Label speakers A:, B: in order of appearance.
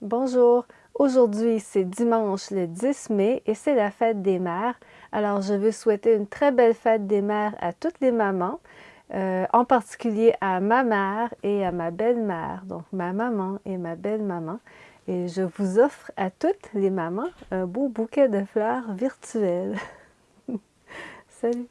A: Bonjour, aujourd'hui c'est dimanche le 10 mai et c'est la fête des mères. Alors je veux souhaiter une très belle fête des mères à toutes les mamans, euh, en particulier à ma mère et à ma belle-mère, donc ma maman et ma belle-maman. Et je vous offre à toutes les mamans un beau bouquet de fleurs virtuelles. Salut!